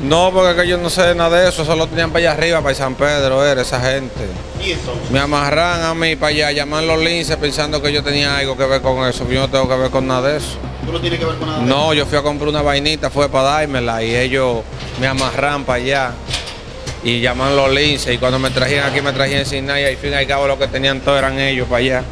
No, porque es yo no sé nada de eso, solo tenían para allá arriba, para San Pedro, era esa gente. ¿Y entonces? Me amarran a mí para allá, llaman los linces pensando que yo tenía algo que ver con eso, yo no tengo que ver con nada de eso. ¿Tú no tienes que ver con nada? de No, yo fui a comprar una vainita, fue para dármela y ellos me amarran para allá y llaman los linces y cuando me trajían aquí me trajían sin nada y al fin y al cabo lo que tenían todo eran ellos para allá.